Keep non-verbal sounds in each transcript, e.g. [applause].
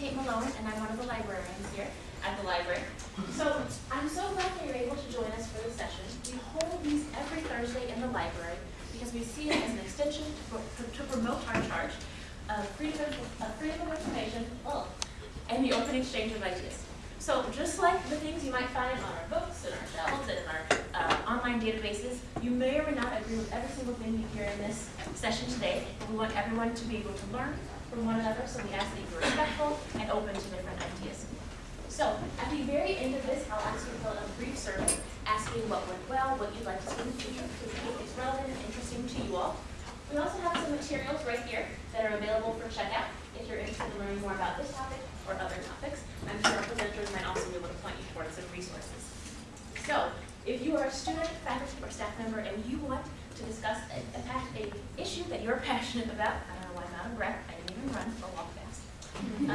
Tate Malone, and I'm one of the librarians here at the library. So I'm so glad that you're able to join us for this session. We hold these every Thursday in the library because we see it as an extension to, to promote our charge of freedom of, of freedom of information and the open exchange of ideas. So just like the things you might find on our books and our shelves and in our uh, online databases, you may or may not agree with every single thing you hear in this session today, but we want everyone to be able to learn from one another, so we ask that you be respectful and open to different ideas. So at the very end of this, I'll ask you to fill out a brief survey asking what went well, what you'd like to see in the future, because it's relevant and interesting to you all. We also have some materials right here that are available for checkout if you're interested in learning more about this topic or other topics. I'm sure our presenters might also be able to point you towards some resources. So, if you are a student, faculty, or staff member and you want to discuss a issue that you're [laughs] passionate about, I don't know why I'm out of breath, I didn't run fast. Um,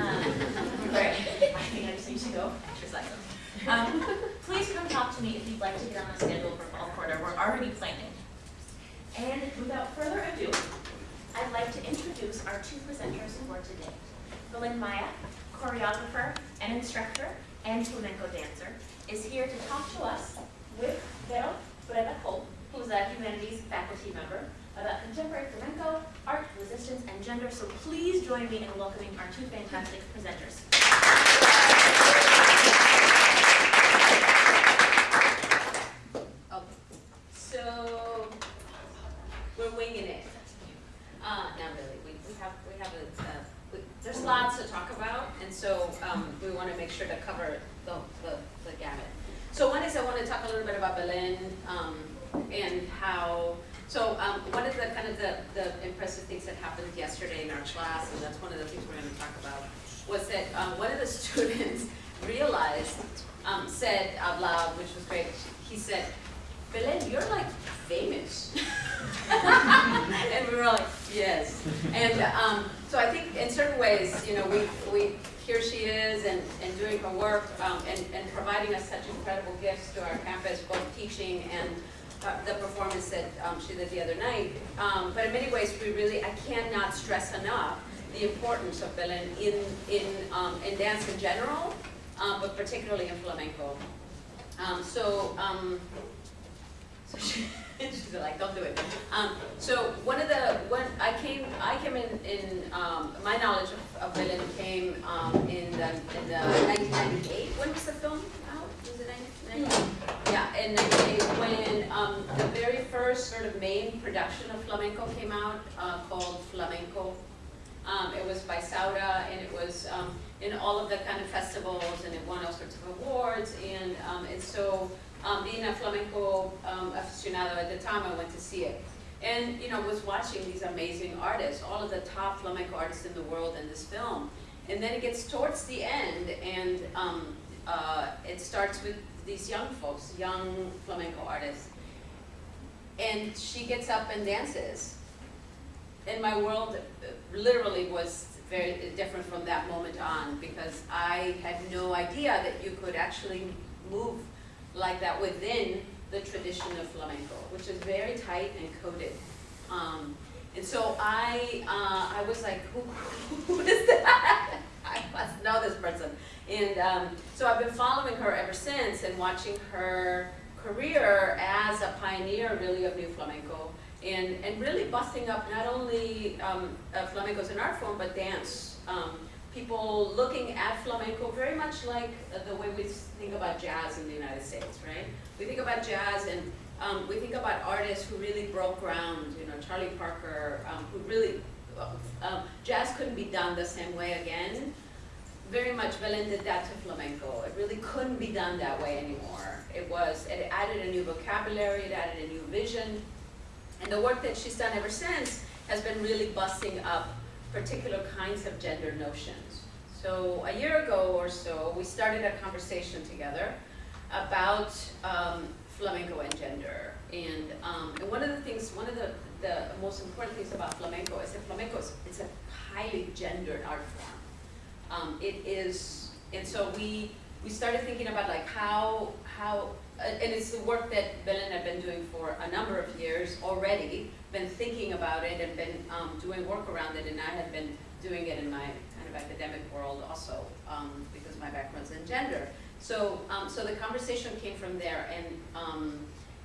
I think I just need to go exercise. Um, please come talk to me if you'd like to get on the schedule for fall quarter. We're already planning. And without further ado, I'd like to introduce our two presenters for today. Belen Maya, choreographer and instructor and flamenco dancer, is here to talk to us with Vero Breda Cole, who's a humanities faculty member, about contemporary flamenco, art, resistance, and gender. So please join me in welcoming our two fantastic presenters. So we're winging it. Uh, not really, we, have, we have a, uh, there's lots to talk about, and so, um, we wanna make sure to cover the, the, gamut. So one is I wanna talk a little bit about Belen, um, and how, so, um, one of the, kind of the, the impressive things that happened yesterday in our class, and that's one of the things we're gonna talk about, was that, um, one of the [laughs] students realized, um, said out loud, which was great, he said, Belen, you're like famous. [laughs] and we were like, yes. And um, so I think in certain ways, you know, we, we here she is and, and doing her work um, and, and providing us such incredible gifts to our campus, both teaching and uh, the performance that um, she did the other night. Um, but in many ways, we really, I cannot stress enough the importance of Belen in, in, um, in dance in general, um, but particularly in flamenco. Um, so, um, so she, [laughs] she's like, don't do it. So one of the, when I came, I came in, in my knowledge of, of Belen came in the, in the 1998. When was the film? Was it 1998? Yeah, in 98 when um, the very first sort of main production of flamenco came out uh, called Flamenco. Um, it was by Saura and it was um, in all of the kind of festivals and it won all sorts of awards and, um, and so um, being a flamenco um, aficionado at the time, I went to see it. And, you know, was watching these amazing artists, all of the top flamenco artists in the world in this film. And then it gets towards the end, and um, uh, it starts with these young folks, young flamenco artists. And she gets up and dances. And my world uh, literally was very different from that moment on, because I had no idea that you could actually move like that within the tradition of flamenco, which is very tight and coded. Um, and so I, uh, I was like, who, [laughs] who is that? [laughs] I must know this person. And um, so I've been following her ever since and watching her career as a pioneer really of new flamenco and, and really busting up not only um, uh, flamenco as an art form, but dance. Um, people looking at flamenco very much like the way we think about jazz in the United States, right? We think about jazz and um, we think about artists who really broke ground, you know, Charlie Parker, um, who really, uh, um, jazz couldn't be done the same way again. Very much that to flamenco. It really couldn't be done that way anymore. It was, it added a new vocabulary, it added a new vision. And the work that she's done ever since has been really busting up particular kinds of gender notions. So a year ago or so, we started a conversation together about um, flamenco and gender. And, um, and, one of the things, one of the, the most important things about flamenco is that flamenco is it's a highly gendered art form. Um, it is, and so we, we started thinking about like how, how uh, and it's the work that Belen have been doing for a number of years already, been thinking about it and been um, doing work around it, and I had been doing it in my kind of of academic world also, um, because my background's in gender. So, um, so the conversation came from there, and, um,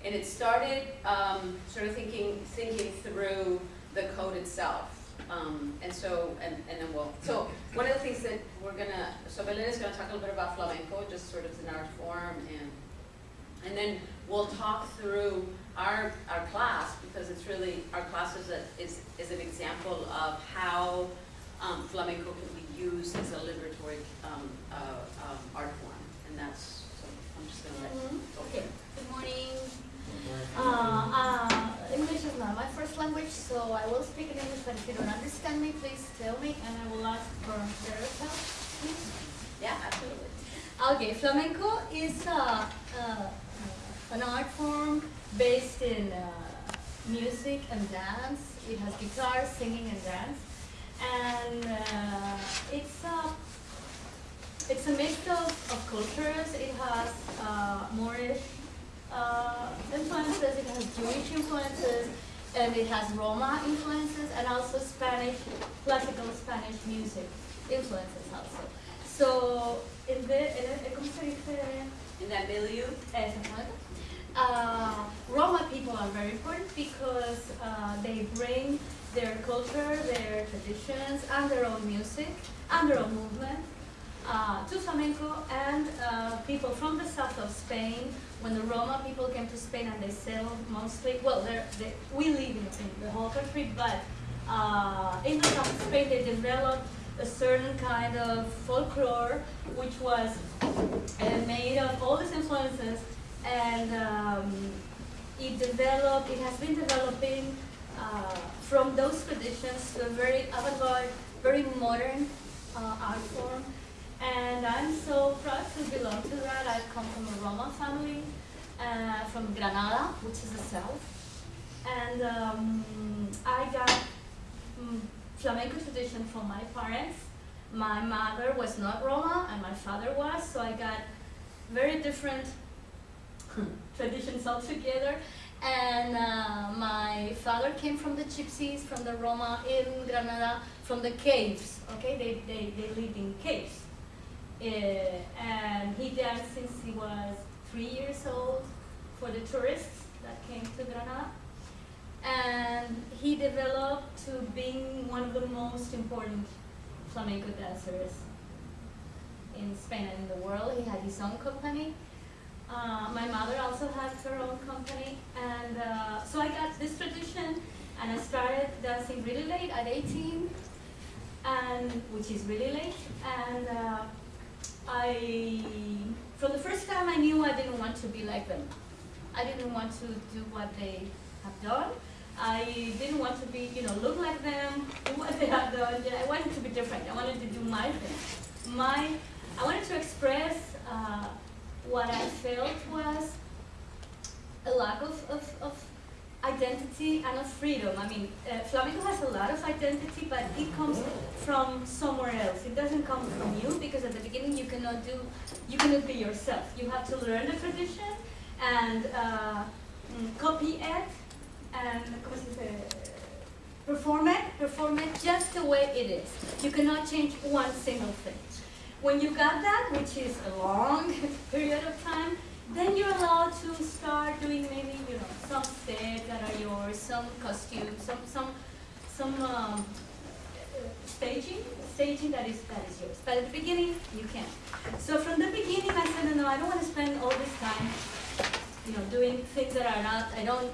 and it started, um, sort of thinking, thinking through the code itself. Um, and so, and, and then we'll, so, one of the things that we're gonna, so Belinda's gonna talk a little bit about flamenco, just sort of an art form, and, and then we'll talk through our, our class, because it's really, our class is a, is, is an example of how, um, flamenco can be used as a liberatory, um, uh, um, art form, and that's, so, I'm just gonna let, Mhm. go Okay, good morning. Uh, uh, English is not my first language, so I will speak in English, but if you don't understand me, please tell me, and I will ask for better help, please. Yeah, absolutely. Okay, flamenco is uh, uh, an art form based in uh, music and dance. It has guitar, singing, and dance, and it's a it's a mix of, of cultures. It has Moorish uh, influences. It has Jewish influences, and it has Roma influences, and also Spanish classical Spanish music influences also. So in the en el- ¿cómo se dice? In that milieu. Uh, Roma people are very important because uh, they bring their culture, their traditions, and their own music, and their own movement uh, to flamenco. And uh, people from the south of Spain, when the Roma people came to Spain and they settled mostly, well, they, we live in, in the whole country, but uh, in the south of Spain they developed a certain kind of folklore which was uh, made of all these influences and um, it developed, it has been developing uh, from those traditions to a very avant-garde, very modern uh, art form. And I'm so proud to belong to that. I come from a Roma family, uh, from Granada, which is the south. And um, I got mm, flamenco tradition from my parents. My mother was not Roma and my father was, so I got very different [laughs] traditions altogether. And uh, my father came from the gypsies, from the Roma in Granada, from the caves. Okay, they, they, they lived in caves. Uh, and he danced since he was three years old for the tourists that came to Granada. And he developed to being one of the most important flamenco dancers in Spain and in the world. He had his own company. Uh, my mother also had her own company, and uh, so I got this tradition, and I started dancing really late at 18, and which is really late. And uh, I, from the first time, I knew I didn't want to be like them. I didn't want to do what they have done. I didn't want to be, you know, look like them, do what they have done. I wanted to be different. I wanted to do my thing. My, I wanted to express uh, what I felt was a lack of, of, of identity and of freedom. I mean, uh, flamenco has a lot of identity, but it comes from somewhere else. It doesn't come from you because at the beginning you cannot do, you cannot be yourself. You have to learn the tradition and uh, mm, copy it and perform it, perform it just the way it is. You cannot change one single thing. When you got that, which is a long [laughs] period of time, then you're allowed to start doing maybe you know some steps that are yours, some costumes, some some some um, staging, staging that is that is yours. But at the beginning, you can't. So from the beginning, I said, no, no, I don't want to spend all this time, you know, doing things that are not. I don't.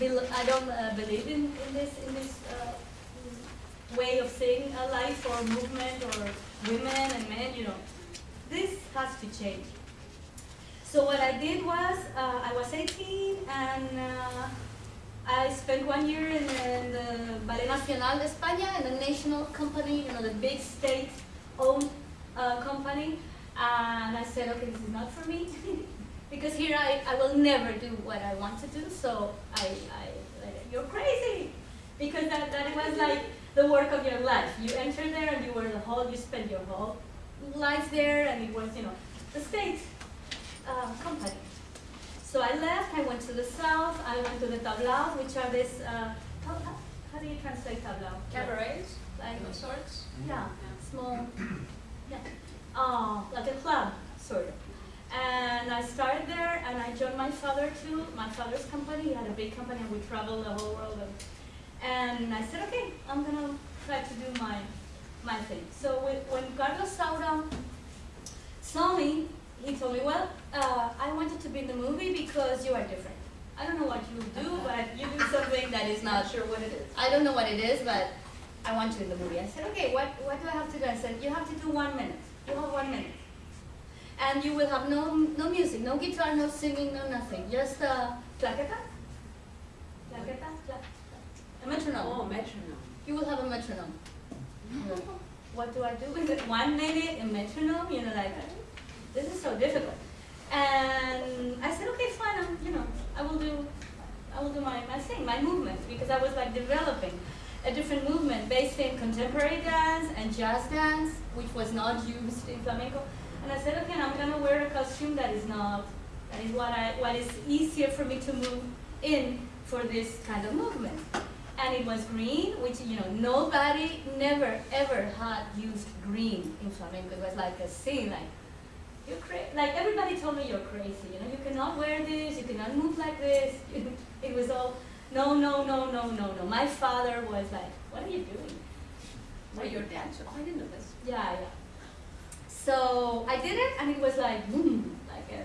I don't uh, believe in, in this in this uh, way of seeing a life or movement or women and men. You know, this has to change. So what I did was, uh, I was 18 and uh, I spent one year in the, in the Ballet Nacional de España, in the national company, you know, the big state-owned uh, company. And I said, okay, this is not for me. [laughs] because here I, I will never do what I want to do, so I, I you're crazy. Because that, that was like the work of your life. You enter there and you were the whole, you spent your whole life there and it was, you know, the state uh, company. So I left, I went to the south, I went to the tablaos, which are this, uh, how, how, how do you translate tablao? cabarets, Like, of sorts. yeah, small, yeah, uh, like a club, sort of. And I started there, and I joined my father too. My father's company, he had a big company, and we traveled the whole world. And, and I said, okay, I'm gonna try to do my my thing. So when, when Carlos Saura saw me, he told me, well, uh, I wanted to be in the movie because you are different. I don't know what you do, but you do something that is not sure what it is. I don't know what it is, but I want you in the movie. I said, okay, what, what do I have to do? I said, you have to do one minute. You have one minute. And you will have no, no music, no guitar, no singing, no nothing. Just uh, claqueta. Claqueta, claqueta. A metronome. Oh, metronome. You will have a metronome. [laughs] What do I do with it? One minute, a metronome, you know, like, this is so difficult. And I said, okay, fine, I'm, you know, I will do, I will do my, my thing, my movement, because I was like developing a different movement based in contemporary dance and jazz dance, which was not used in flamenco. And I said, okay, I'm gonna wear a costume that is not, that is what I, what is easier for me to move in for this kind of movement. And it was green, which, you know, nobody never ever had used green in flamenco. It was like a scene, like, you're crazy. Like everybody told me you're crazy. You know, you cannot wear this. You cannot move like this. [laughs] it was all no, no, no, no, no, no. My father was like, "What are you doing?" Were you a dancer? Oh, I didn't know this. Yeah, yeah. So I did it, and it was like boom, like a.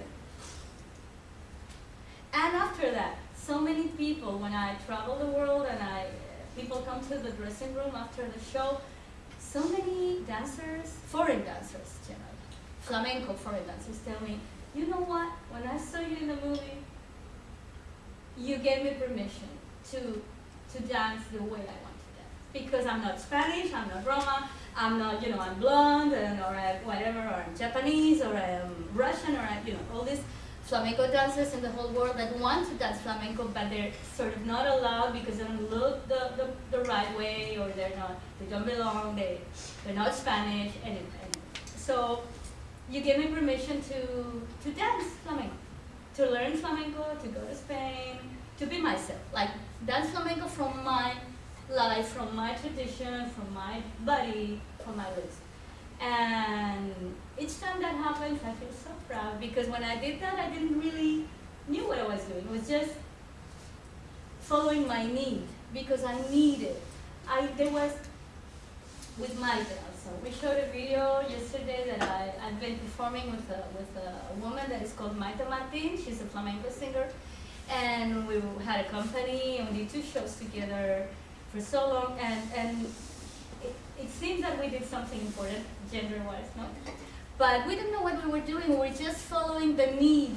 And after that, so many people, when I travel the world and I, people come to the dressing room after the show, so many dancers, foreign dancers, generally flamenco foreign dancers tell me, you know what, when I saw you in the movie, you gave me permission to, to dance the way I want to dance. Because I'm not Spanish, I'm not Roma, I'm not, you know, I'm blonde, and, or I'm whatever, or I'm Japanese, or I'm Russian, or I'm, you know, all these flamenco dancers in the whole world that want to dance flamenco, but they're sort of not allowed because they don't look the, the, the right way, or they're not, they don't belong, they, they're not Spanish, and so you gave me permission to, to dance flamenco, to learn flamenco, to go to Spain, to be myself. Like dance flamenco from my life, from my tradition, from my body, from my roots. And each time that happens, I feel so proud because when I did that, I didn't really knew what I was doing. It was just following my need because I needed. I there was with my so we showed a video yesterday that I, I've been performing with a, with a woman that is called Mayte Martin. She's a flamenco singer. And we had a company and we did two shows together for so long. And, and it, it seems that we did something important gender-wise, no? But we didn't know what we were doing. We were just following the need,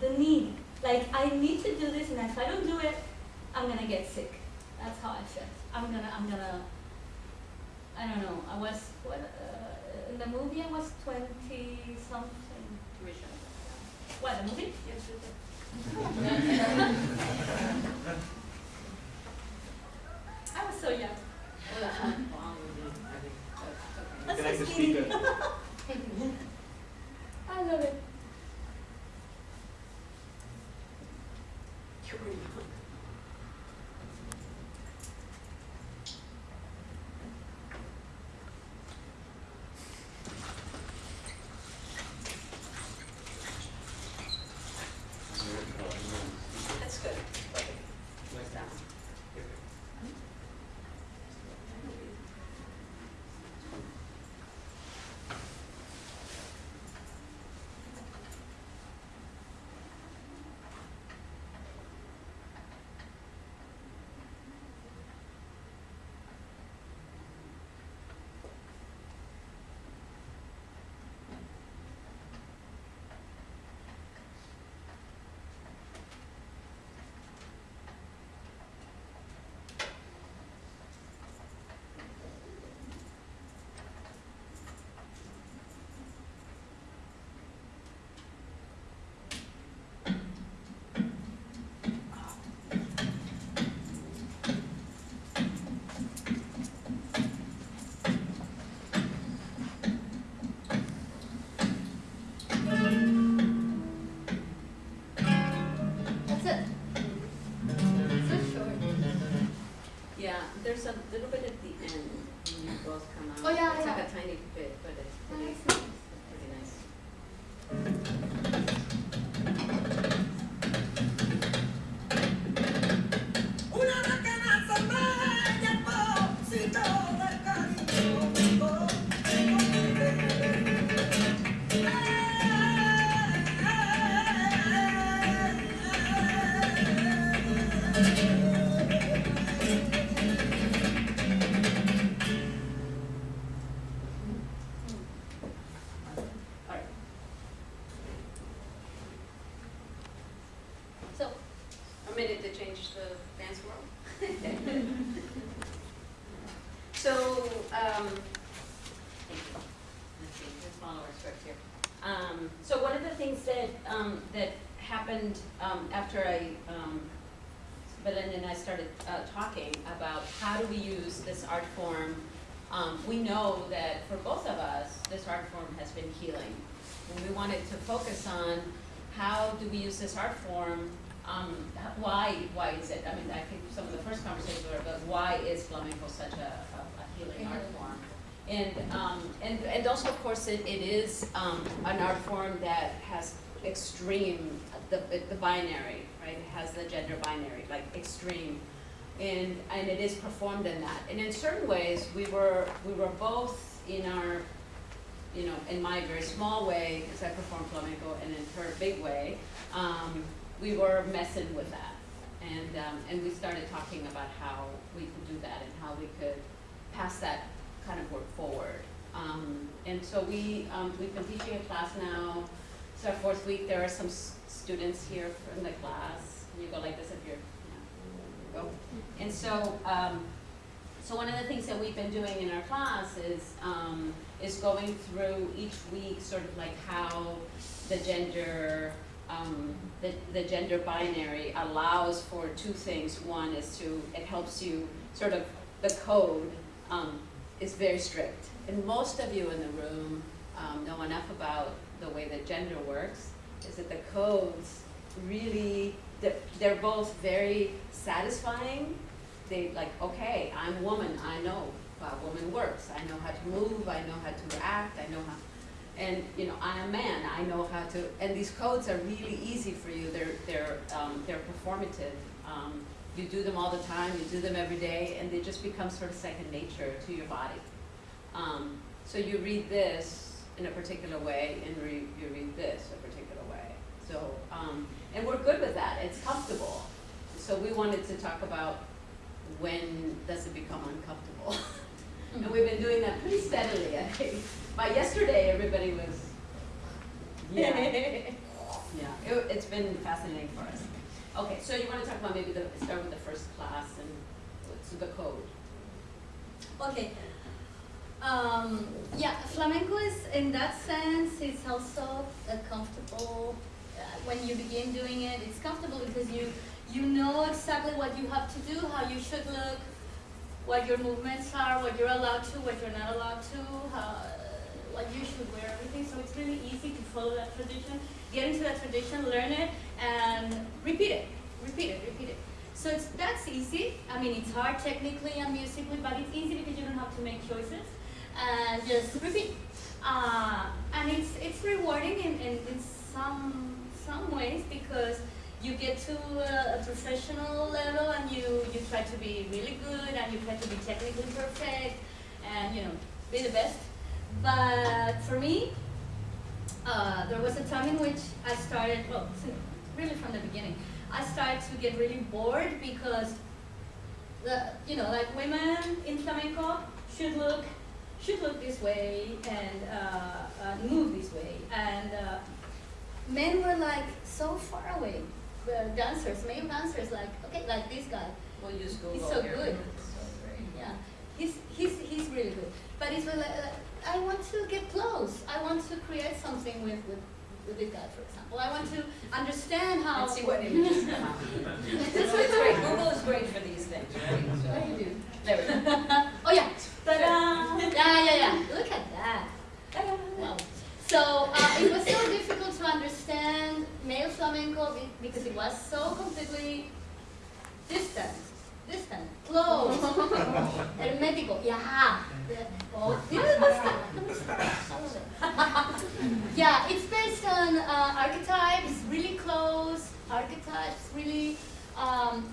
the need. Like, I need to do this and if I don't do it, I'm gonna get sick. That's how I felt. I'm gonna, I'm gonna, I don't know. I was what uh, in the movie. I was twenty something. What the movie? Yes, I was so young. That's I so skinny. speak love it. Focus on how do we use this art form, um, why, why is it, I mean, I think some of the first conversations were about why is flamenco such a, a a healing art form? And, um, and, and also, of course, it, it is, um, an art form that has extreme, the, the binary, right? It has the gender binary, like extreme. And, and it is performed in that. And in certain ways, we were, we were both in our, you know, in my very small way, because I perform flamenco, and in her big way, um, we were messing with that. And, um, and we started talking about how we could do that and how we could pass that kind of work forward. Um, and so we, um, we've been teaching a class now, it's our fourth week, there are some students here from the class, you go like this if you're, yeah, go. And so, um, so one of the things that we've been doing in our class is, um, is going through each week, sort of like how the gender, um, the, the gender binary allows for two things. One is to, it helps you, sort of, the code, um, is very strict. And most of you in the room, um, know enough about the way that gender works, is that the codes really, they're, they're both very satisfying. They like, okay, I'm woman, I know how a woman works, I know how to move, I know how to act, I know how, and, you know, I'm a man, I know how to, and these codes are really easy for you, they're, they're, um, they're performative. Um, you do them all the time, you do them every day, and they just become sort of second nature to your body. Um, so you read this in a particular way, and re- you read this a particular way. So, um, and we're good with that, it's comfortable. So we wanted to talk about when does it become uncomfortable? [laughs] And we've been doing that pretty steadily, I think. By yesterday, everybody was, [laughs] yeah. Yeah, it, it's been fascinating for us. Okay, so you wanna talk about maybe the, start with the first class and what's the code? Okay. Um, yeah, flamenco is, in that sense, it's also uh, comfortable. Uh, when you begin doing it, it's comfortable because you, you know exactly what you have to do, how you should look, what your movements are, what you're allowed to, what you're not allowed to, how, what you should wear, everything. So it's really easy to follow that tradition, get into that tradition, learn it, and repeat it, repeat it, repeat it. So it's, that's easy. I mean, it's hard technically and musically, but it's easy because you don't have to make choices and just repeat. Uh, and it's it's rewarding in, in, in some some ways because you get to a, a professional level and you, you try to be really good and you try to be technically perfect and you know be the best. But for me, uh, there was a time in which I started, well, really from the beginning, I started to get really bored because the, you know, like women in flamenco should look, should look this way and uh, uh, move this way, and uh, men were like so far away. The dancers, male dancers, like okay, like this guy, We'll use Google he's so here. good. Yeah, he's he's he's really good. But it's like, uh, I want to get close. I want to create something with with, with this guy, for example. I want to understand how. Let's see what images come out. [laughs] It's, it's great, Google is great for these things, right? So- What do you do? There we go. [laughs] Oh yeah. Ta-da! Yeah, yeah, yeah. Look at that. Ta Wow. So uh, it was so difficult to understand male flamenco because it was so completely distant, distant, close, [laughs] hermético. Yeah. Oh, yeah, yeah, it's based on uh, archetypes, really close archetypes, really. Um,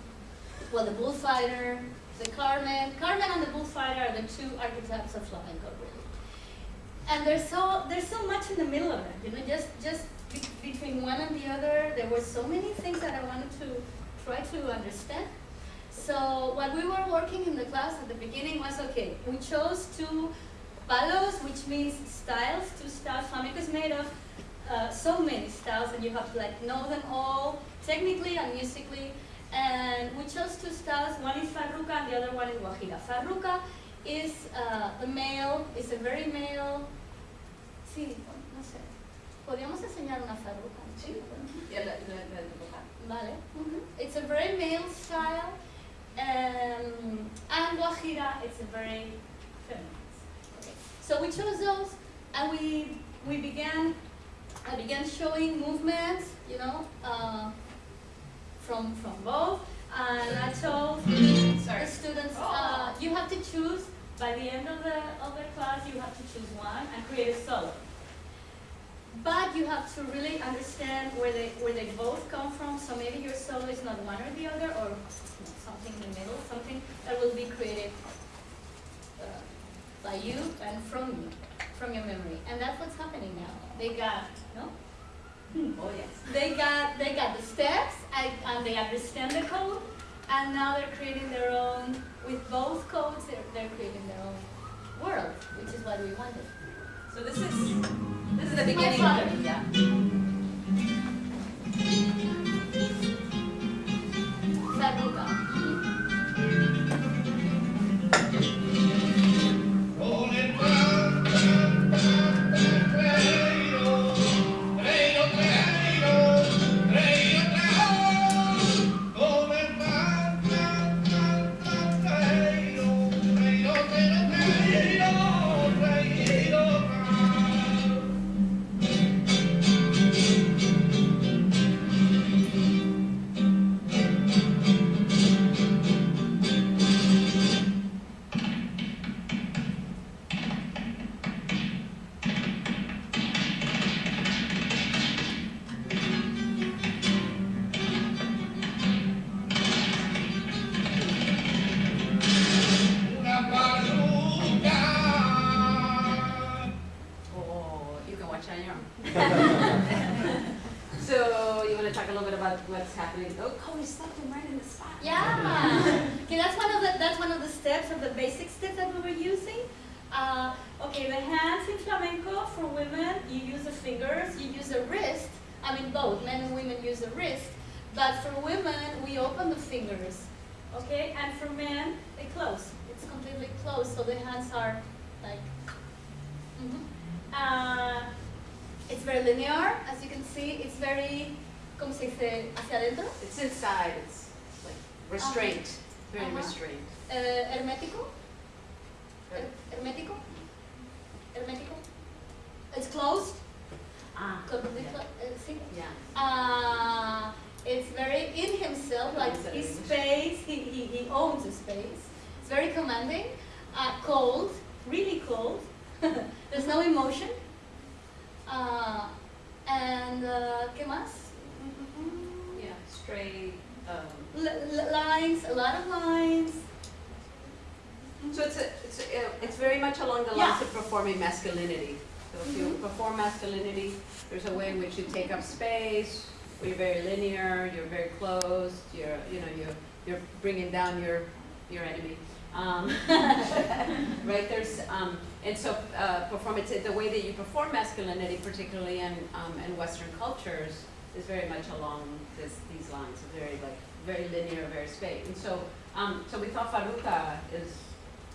well, the bullfighter, the Carmen. Carmen and the bullfighter are the two archetypes of flamenco. And there's so there's so much in the middle of it, you know. Just just be- between one and the other, there were so many things that I wanted to try to understand. So what we were working in the class at the beginning was okay. We chose two palos, which means styles. Two styles. Flamenco is made of uh, so many styles, and you have to like know them all technically and musically. And we chose two styles. One is Farruca and the other one is Guajira. Farruca is uh, the male, is a very male. Sí, no sé. Podríamos enseñar una farruca. Sí. Yeah, la, la, la, Vale. It's a very male style. Um, and Guajira, it's a very feminine. Okay. So we chose those, and we we began. I began showing movements, you know, uh, from from both, and I told the students, uh, you have to choose by the end of the of the class. You have to choose one and create a solo. But you have to really understand where they where they both come from. So maybe your solo is not one or the other, or something in the middle, something that will be created uh, by you and from you, from your memory. And that's what's happening now. They got no. Oh, yes. They got they got the steps and, and they understand the code, and now they're creating their own with both codes. They're, they're creating their own world, which is what we wanted. So this is, this is the beginning it, yeah. Farruca. Lines, a lot of lines. So it's, a, it's, a, it's very much along the Yeah. lines of performing masculinity. So if you Mhm. perform masculinity, there's a way in which you take up space, where you're very linear, you're very closed, you're, you know, you're, you're bringing down your, your enemy. Um, [laughs] right, there's, um, and so, uh, performance, the way that you perform masculinity, particularly in, um, in Western cultures, is very much along this, these lines, very like, very linear, very space. And so, um, so we thought Farruca is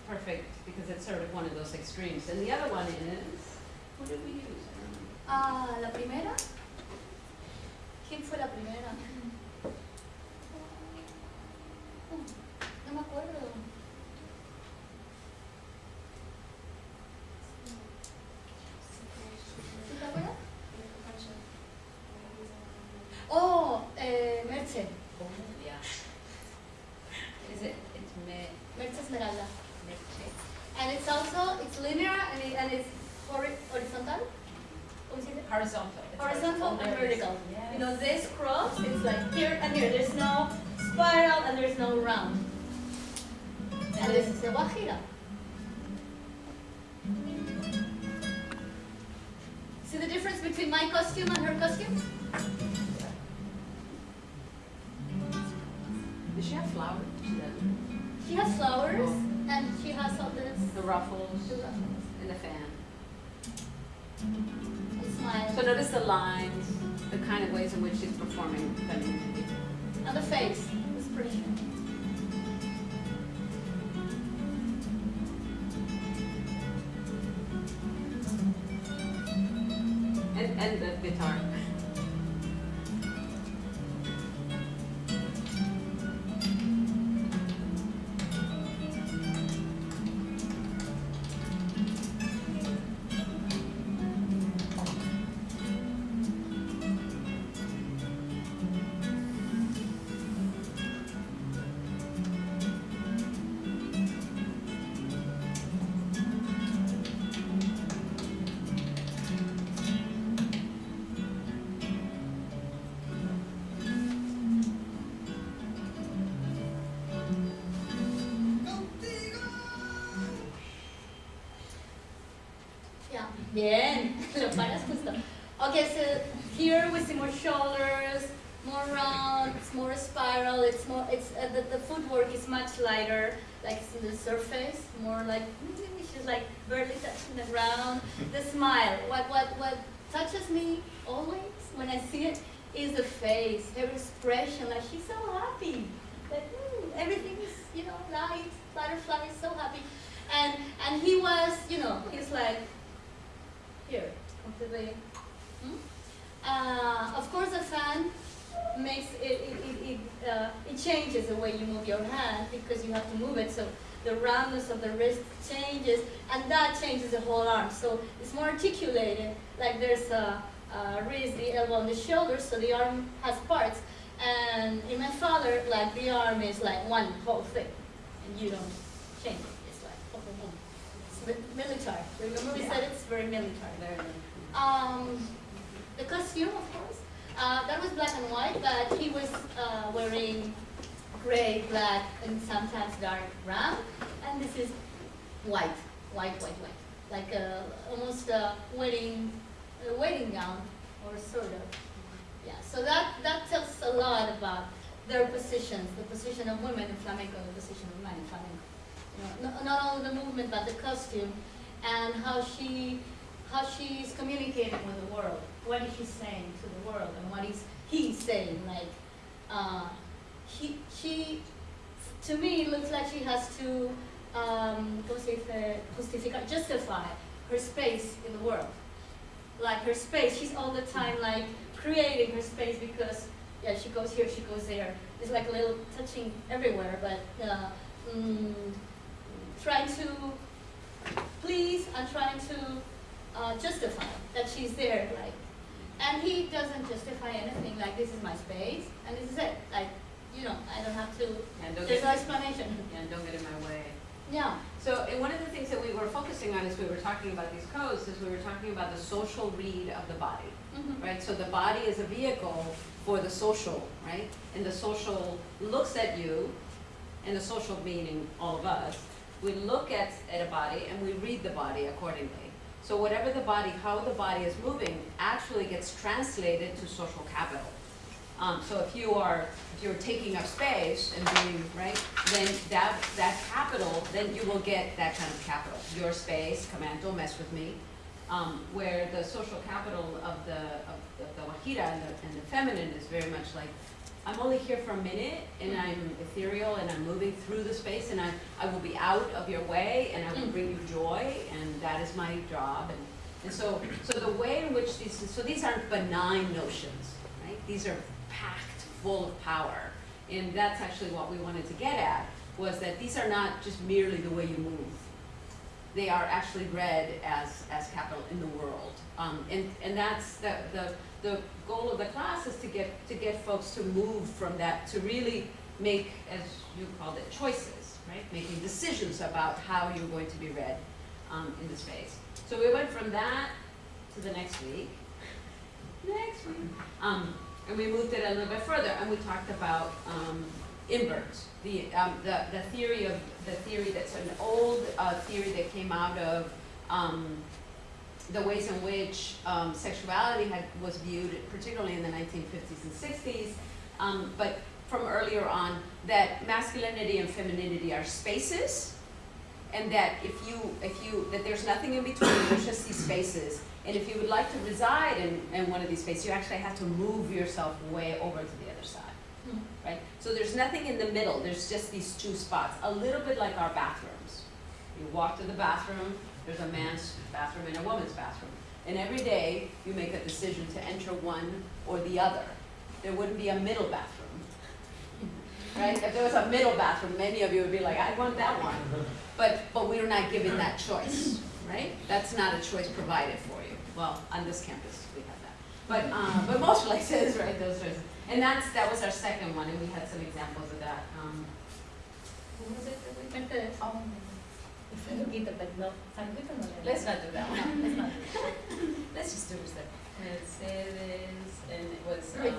perfect because it's sort of one of those extremes. And the other one is, who did we use? Ah, la primera. ¿Quién fue la primera? No me acuerdo. ¿Sí te acuerdas? Oh, eh, Merche. Yeah. Is it, it's me, Merche Esmeralda. And it's also, it's linear and, it, and it's hori- horizontal. ¿Cómo se dice? Horizontal. It's Horizontal and There it is. vertical. Yes. You know, this cross, it's like here and here. There's no spiral and there's no round. And this is the Guajira. See the difference between my costume and her costume? Does she have flowers? She has flowers and she has all this. The ruffles the ruffles. and the fan. So notice the lines, the kind of ways in which she's performing femininity. And the face, the expression. And, and the guitar. Touching the ground. The smile, what, what, what touches me always when I see it is the face, her expression, like she's so happy. Like, mm, everything is, you know, light, butterfly is so happy. And, and he was, you know, he's like, here, completely. Hmm? Uh, of course, the fan makes it, it, it, it, uh, it changes the way you move your hand because you have to move it. So the roundness of the wrist changes, and that changes the whole arm. So it's more articulated. Like there's a, a wrist, the elbow, and the shoulder. So the arm has parts. And in my father, like the arm is like one whole thing, and you don't change it. It's like boom, boom, boom. It's mi- military. Remember we said it's very military. Um, the costume, of course, uh, that was black and white, but he was uh, wearing gray, black, and sometimes dark brown. And this is white, white, white, white, like a, almost a wedding, a wedding gown, or sort of. Yeah. So that that tells a lot about their positions, the position of women in flamenco, the position of men in flamenco. You know, not, not only the movement, but the costume, and how she how she's communicating with the world. What is she saying to the world, and what is he saying? Like, uh, he, she, to me, looks like she has to, um. Justificar, justify her space in the world. Like her space, she's all the time like creating her space because, yeah, she goes here, she goes there. It's like a little touching everywhere, but uh, mm, trying to please and trying to uh, justify that she's there, like, and he doesn't justify anything, like, this is my space, and this is it, like, you know, I don't have to, And don't there's get, no explanation. yeah, don't get in my way. Yeah, So, and one of the things that we were focusing on as we were talking about these codes is we were talking about the social read of the body, mhm, right? So the body is a vehicle for the social, right? And the social looks at you, and the social meaning all of us, we look at, at a body and we read the body accordingly. So whatever the body, how the body is moving, actually gets translated to social capital. Um, so if you are, if you're taking up space and being, right, then that, that capital, then you will get that kind of capital. Your space, come on, don't mess with me. Um, where the social capital of the, of the, the Guajira and the, and the feminine is very much like, I'm only here for a minute and I'm ethereal and I'm moving through the space and I, I will be out of your way and I will Mm. bring you joy and that is my job. And, and so, so the way in which these, so these aren't benign notions, right? These are full of power. And that's actually what we wanted to get at, was that these are not just merely the way you move. They are actually read as, as capital in the world. Um, and, and that's the, the, the goal of the class is to get, to get folks to move from that, to really make, as you called it, choices, right? Making decisions about how you're going to be read um, in the space. So we went from that to the next week. [laughs] Next week. Um, and we moved it a little bit further, and we talked about um, the, um, the, the theory of, the theory that's an old uh, theory that came out of um, the ways in which um, sexuality had, was viewed, particularly in the 1950s and 60s, um, but from earlier on, that masculinity and femininity are spaces, and that if you, if you, that there's nothing in between, there's just these spaces, and if you would like to reside in, in one of these spaces, you actually have to move yourself way over to the other side. Hmm. right? So there's nothing in the middle, there's just these two spots, a little bit like our bathrooms. You walk to the bathroom, there's a man's bathroom and a woman's bathroom. And every day, you make a decision to enter one or the other. There wouldn't be a middle bathroom. Right? If there was a middle bathroom, many of you would be like, I want that one. But, but we're not given that choice, right? That's not a choice provided for. Well, on this campus, we have that. But, um, but most places, [laughs] right, those choices. And that's, that was our second one, and we had some examples of that. Um, What was it that we? Mercedes. San Luquito, but no, San Luquito no le- Let's not do that one. No, let's not do that. [laughs] Let's just do Mercedes. Mercedes, and it was, um,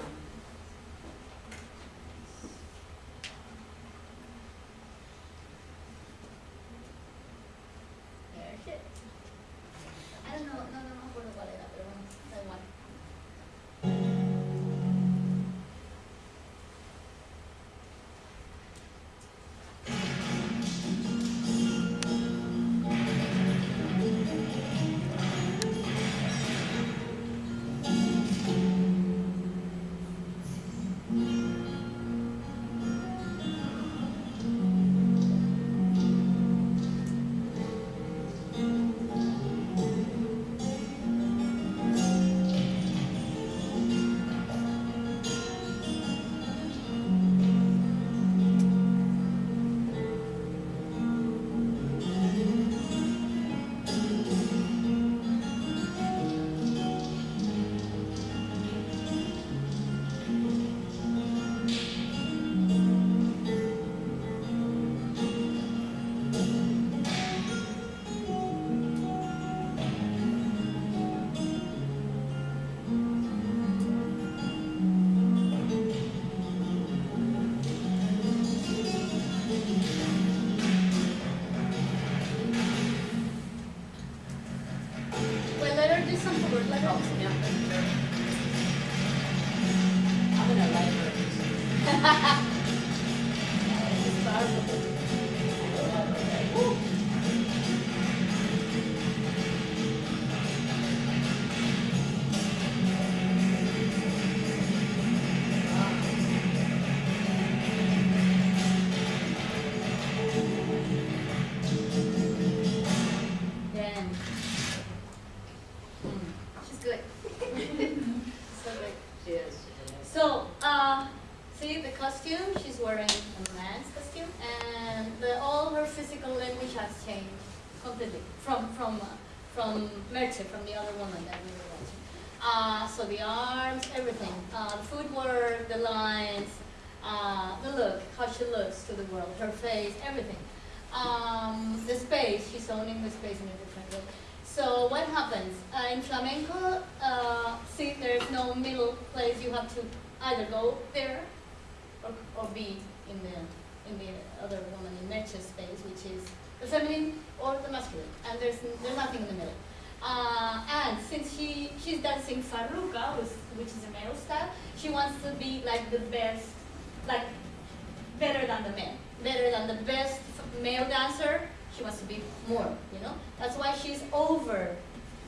than the best male dancer. She wants to be more, you know. That's why she's over,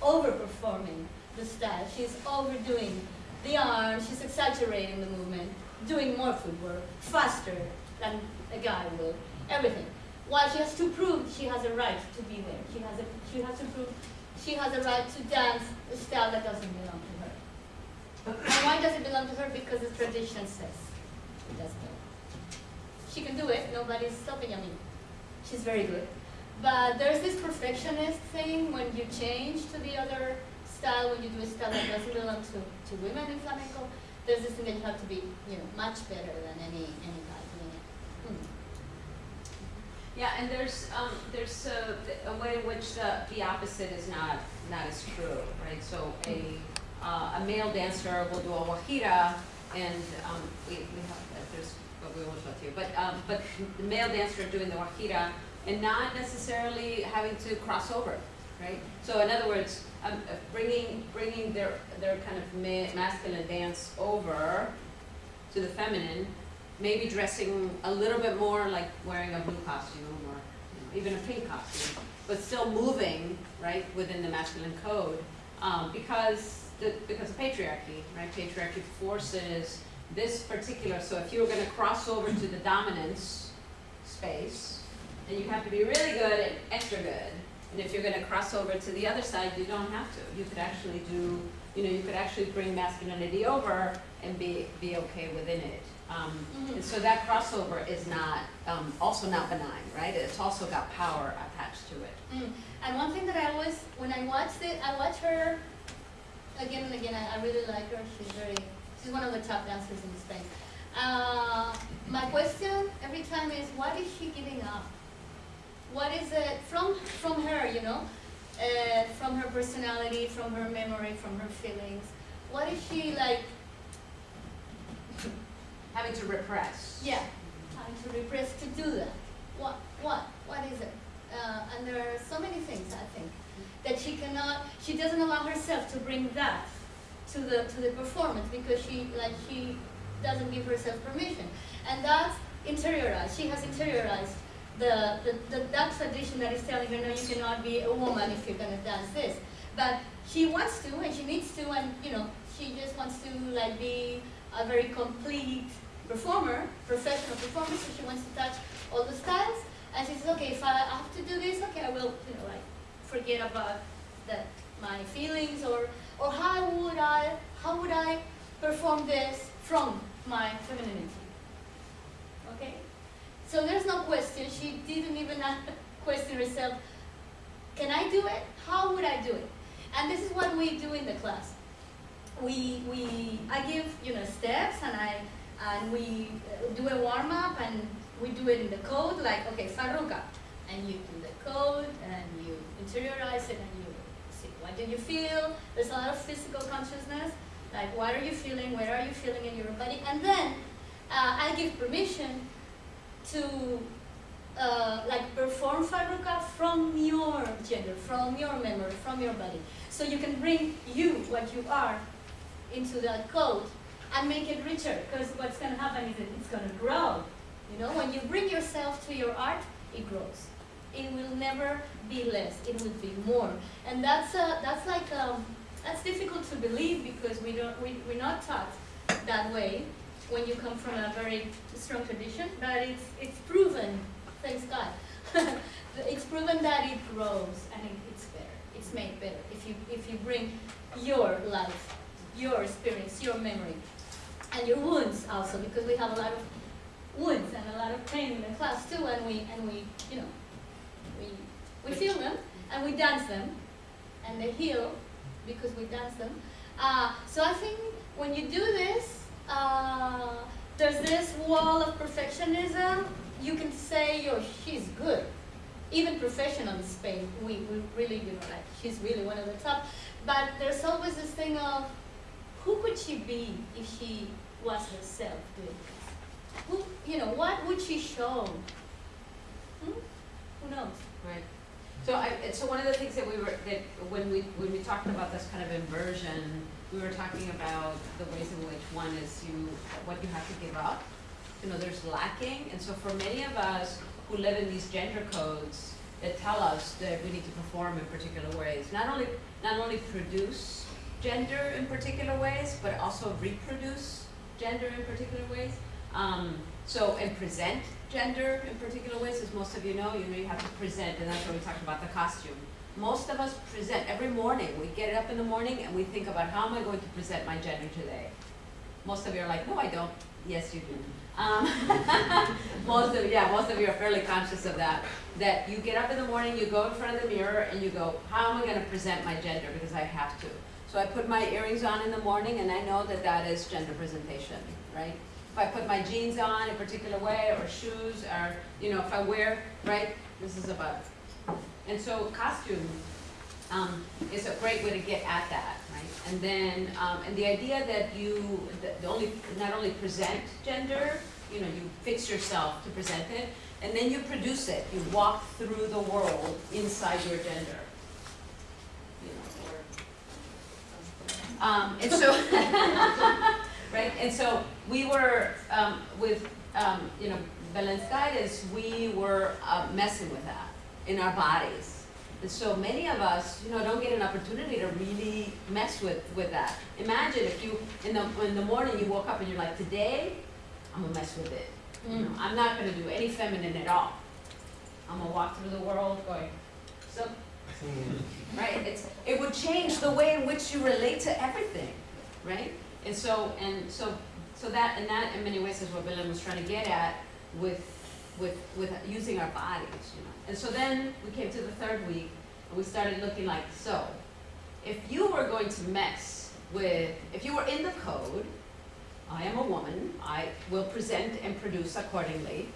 overperforming the style. She's overdoing the arms. She's exaggerating the movement, doing more footwork, faster than a guy will. Everything. While she has to prove she has a right to be there. She has a, she has to prove she has a right to dance a style that doesn't belong to her. And why does it belong to her? Because the tradition says it does belong. She can do it, nobody's stopping, I mean, she's very good. But there's this perfectionist thing when you change to the other style, when you do a style that doesn't belong to, to women in flamenco, there's this thing that you have to be, you know, much better than any, any guy doing it. Hmm. Yeah, and there's, um, there's a, a way in which the, the opposite is not, not as true, right? So a, uh, a male dancer will do a guajira, and, um, we, we have, there's, we won't show it to you, but, um, but the male dancer doing the guajira, and not necessarily having to cross over, right? So in other words, um, uh, bringing, bringing their, their kind of ma- masculine dance over to the feminine, maybe dressing a little bit more like wearing a blue costume or you know, even a pink costume, but still moving, right, within the masculine code, um, because the, because of patriarchy, right? Patriarchy forces this particular, so if you were gonna cross over to the dominance space, then you have to be really good and extra good. And if you're gonna cross over to the other side, you don't have to. You could actually do, you know, you could actually bring masculinity over and be, be okay within it. Um, Mhm. and so that crossover is not, um, also not benign, right? It's also got power attached to it. Mm. And one thing that I always, when I watched it, I watch her again and again. I, I really like her. She's very, she's one of the top dancers in Spain. Uh, my question every time is, what is she giving up? What is it from from her? You know, uh, from her personality, from her memory, from her feelings. What is she like? Having to repress. Yeah, having to repress to do that. What, what, what is it? Uh, and there are so many things, I think, that she cannot, she doesn't allow herself to bring that to the, to the performance because she, like, she doesn't give herself permission. And that's interiorized, she has interiorized the, the, the, that tradition that is telling her, no, you cannot be a woman if you're gonna dance this. But she wants to and she needs to and, you know, she just wants to like be a very complete performer, professional performer, so she wants to touch all the styles. And she says, okay, if I have to do this, okay, I will, you know, like forget about that my feelings or or how would I how would I perform this from my femininity? Okay, so there's no question. She didn't even [laughs] question herself. Can I do it? How would I do it? And this is what we do in the class. We we I give you know steps and I and we uh, do a warm up and we do it in the code like okay Farruca and you do the code and you interiorize it and you what do you feel? There's a lot of physical consciousness. Like what are you feeling? Where are you feeling in your body? And then uh, I give permission to uh, like perform Farruca from your gender from your memory from your body. So you can bring you what you are into that code and make it richer because what's going to happen is it's going to grow. You know, when you bring yourself to your art, it grows. It will never be less. It will be more. And that's uh, that's like um, that's difficult to believe because we don't we, we're not taught that way when you come from a very strong tradition. But it's it's proven, thanks God, [laughs] it's proven that it grows and it, it's better. It's made better if you if you bring your life, your experience, your memory and your wounds also because we have a lot of wounds and a lot of pain in the class too and we and we you know we we feel them and we dance them and they heal because we dance them uh, so I think when you do this uh, there's this wall of perfectionism you can say oh she's good even professional in Spain we, we really you know like she's really one of the top but there's always this thing of who could she be if she was herself doing this? Who, you know, what would she show? Hmm? Who knows? Right. So I, so one of the things that we were, that when we, when we talked about this kind of inversion, we were talking about the ways in which one is you, what you have to give up. You know, there's lacking, and so for many of us who live in these gender codes that tell us that we need to perform in particular ways, not only, not only produce gender in particular ways, but also reproduce gender in particular ways. Um, so, and present gender in particular ways, as most of you know, you know you have to present, and that's what we talked about, the costume. Most of us present every morning. We get up in the morning and we think about how am I going to present my gender today. Most of you are like, no, I don't. Yes, you do. Um, [laughs] most of yeah, most of you are fairly conscious of that. That you get up in the morning, you go in front of the mirror, and you go, how am I going to present my gender because I have to. So I put my earrings on in the morning, and I know that that is gender presentation, right? If I put my jeans on a particular way, or shoes, or you know, if I wear right, this is about. And so costume um, is a great way to get at that, right? And then, um, and the idea that you, the only, not only present gender, you know, you fix yourself to present it, and then you produce it. You walk through the world inside your gender. You know, um, and so, [laughs] right? And so we were um, with, um, you know, Belen's guidance. We were uh, messing with that in our bodies And so many of us, you know, don't get an opportunity to really mess with, with that. Imagine if you, in the, in the morning, you woke up and you're like, today, I'm gonna mess with it. You know, I'm not gonna do any feminine at all. I'm gonna walk through the world going, so, [laughs] right? It's, it would change the way in which you relate to everything, right? And so, and so, so that, and that in many ways is what Bill was trying to get at with, with, with using our bodies, you know? And so then we came to the third week and we started looking like, so, if you were going to mess with, if you were in the code, I am a woman, I will present and produce accordingly,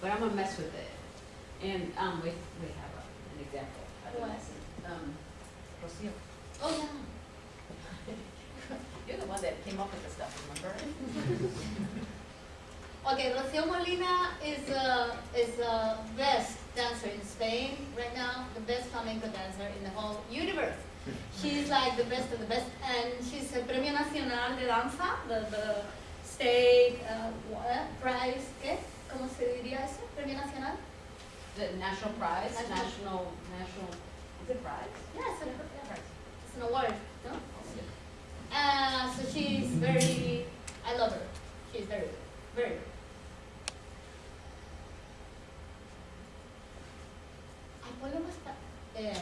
but I'm gonna mess with it. And, um, we, we have a, an example. I don't Um, Rocio. Oh, yeah. You're the one that came up with the stuff, remember? [laughs] Okay, Rocío Molina is uh, is the best dancer in Spain right now, the best flamenco dancer in the whole universe. She's like the best of the best, and she's a Premio Nacional de Danza, the, the state uh, what, prize, ¿qué? ¿Cómo se diría eso? Premio Nacional? The national prize, National- national, national, is it prize? Yeah, it's, a, yeah, it's an award, no? Uh, so she's very, I love her. She's very good, very good. Ay, ponlo más pa- eh,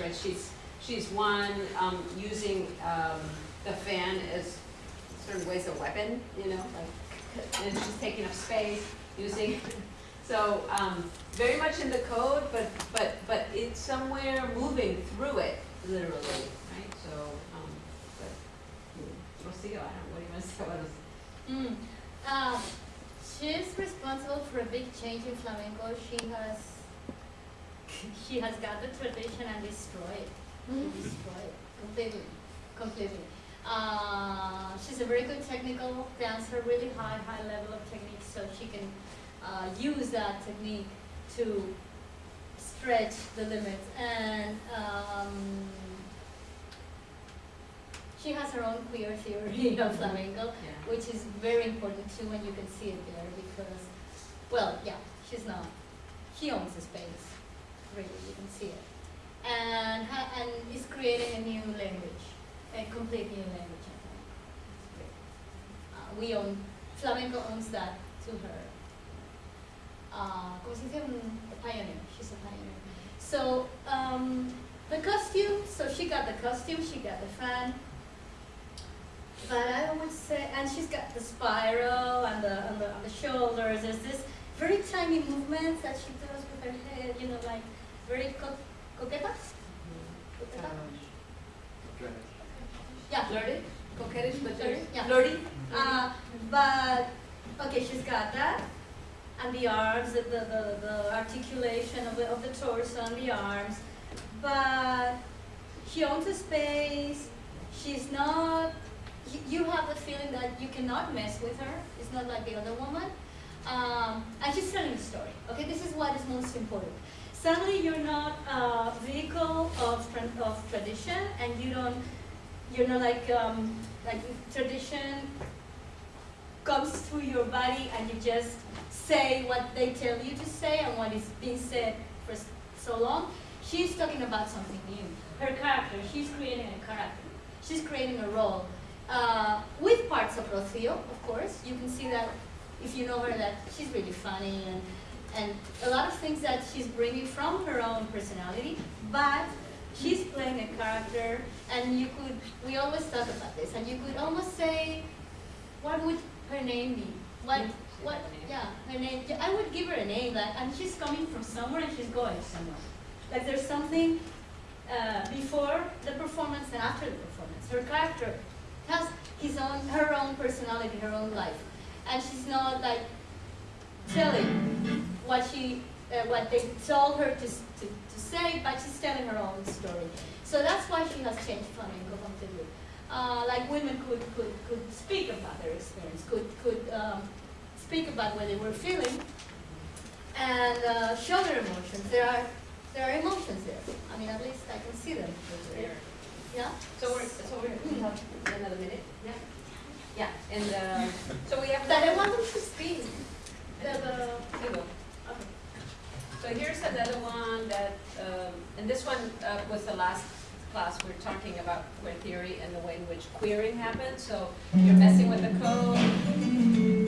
right? She's, she's one, um, using, um, the fan as certain ways a weapon, you know, like, and she's taking up space, using, [laughs] so, um, very much in the code, but, but, but it's somewhere moving through it, literally, right? So, um, but, mm, Rocío, I don't, what do you want to [laughs] say about us? Mm. Um, she's responsible for a big change in flamenco. She has she has got the tradition and destroyed it. Destroyed completely, completely. Uh, she's a very good technical dancer, really high, high level of technique, so she can uh, use that technique to stretch the limits. And um, she has her own queer theory [laughs] of flamenco Yeah. which is very important too and you can see it there because, well, yeah, she's not, she owns the space, really, you can see it. And, and is creating a new language, a complete new language. Uh, we own, flamenco owns that to her. Uh, a pioneer, she's a pioneer. So, um, the costume, so she got the costume, she got the fan, but I would say, and she's got the spiral and the, and the, on the shoulders. There's this very tiny movements that she does with her head, you know, like very co- coquetas. Coqueta? Yeah. Flirty, coquettish, but Flirty, yeah. flirty? Uh, but okay, she's got that, and the arms, the, the, the, the articulation of the, of the torso and the arms. But she owns a space. She's not. You, you have the feeling that you cannot mess with her. It's not like the other woman. Um, and she's telling a story. Okay, this is what is most important. Suddenly, you're not a vehicle of of tradition, and you don't. You're not like um, like tradition comes through your body and you just say what they tell you to say and what is being said for so long. She's talking about something new. Her character, she's creating a character. She's creating a role. Uh, with parts of Rocio, of course. You can see that if you know her that she's really funny and, and a lot of things that she's bringing from her own personality, but she's playing a character and you could, we always talk about this, and you could almost say, what would her name be? What, what, yeah, her name, I would give her a name, like, and she's coming from somewhere and she's going somewhere. Like there's something uh, before the performance and after the performance. Her character has his own, her own personality, her own life, and she's not like telling what she, uh, what they told her to, to, to say, but she's telling her own story. So that's why she has changed flamenco completely. Uh, like women could, could, could speak about their experience, could, could um, speak about what they were feeling, and uh, show their emotions. There are, there are emotions there. I mean, at least I can see them. Yeah. So we're, so we're, we have another minute? Yeah. Yeah, and, um, so we have. But I want them to speak. The, the, Here you go. okay. So here's another one that, um, and this one uh, was the last class, we were talking about queer theory and the way in which queering happens, so you're messing with the code.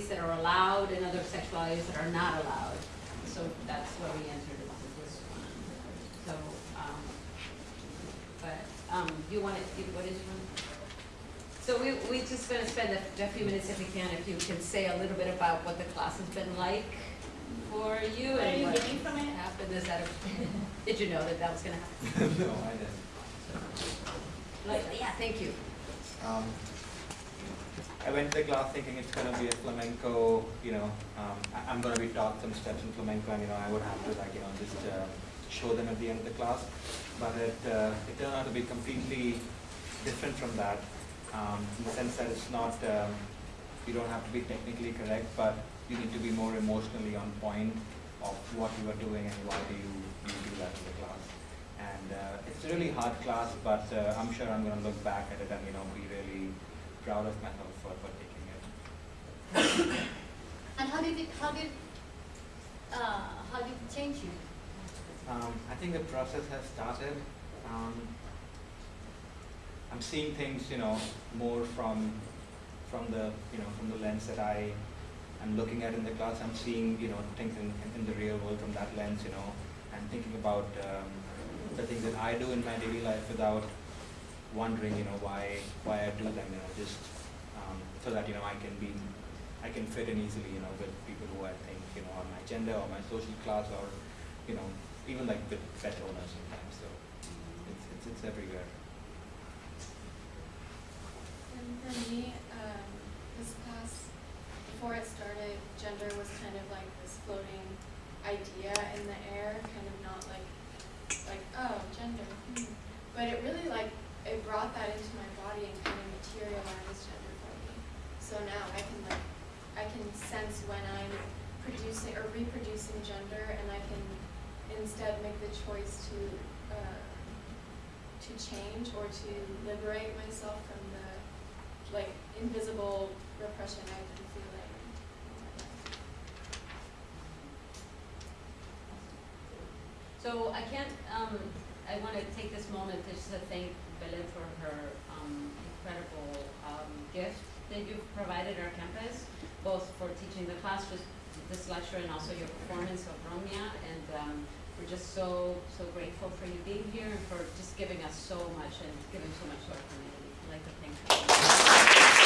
Sexualities that are allowed and other sexualities that are not allowed. So that's where we entered into this one. So, um, but, um, you wanted, you- what did you want? So we, we just gonna spend a, a few minutes if we can, if you can say a little bit about what the class has been like for you What are and you what getting from it? happened, is that, a- [laughs] did you know that that was gonna happen? [laughs] no, I didn't. Like, yeah, thank you. Um, I went to the class thinking it's gonna be a flamenco, you know, um, I, I'm gonna be taught some steps in flamenco and, you know, I would have to like, you know, just, uh, show them at the end of the class. But it, uh, it turned out to be completely different from that, um, in the sense that it's not, um, you don't have to be technically correct, but you need to be more emotionally on point of what you are doing and why do you, you do that in the class. And uh, it's a really hard class, but uh, I'm sure I'm going to look back at it and you know be really proud of myself for, for taking it. [coughs] And how did it, how did, uh, how did it change you? Um, I think the process has started. Um, I'm seeing things, you know, more from from the you know from the lens that I am looking at in the class. I'm seeing you know things in, in the real world from that lens, you know, and thinking about um, the things that I do in my daily life without wondering, you know, why why I do them, you know, just um, so that you know I can be I can fit in easily, you know, with people who I think you know are my gender or my social class or you know even like with pet owners sometimes. So it's it's, it's everywhere. And for me, um, this class, before it started, gender was kind of like this floating idea in the air, kind of not like, like, oh, gender. Hmm. But it really like, it brought that into my body and kind of materialized gender for me. So now I can like, I can sense when I'm producing or reproducing gender and I can instead make the choice to, uh, to change or to liberate myself from the like invisible repression I've been feeling. So I can't, um, I want to take this moment just to thank Belen for her um, incredible um, gift that you've provided our campus, both for teaching the class, just this lecture, and also your performance of Romia. And um, we're just so, so grateful for you being here and for just giving us so much and giving so much to our community. I'd like to thank you.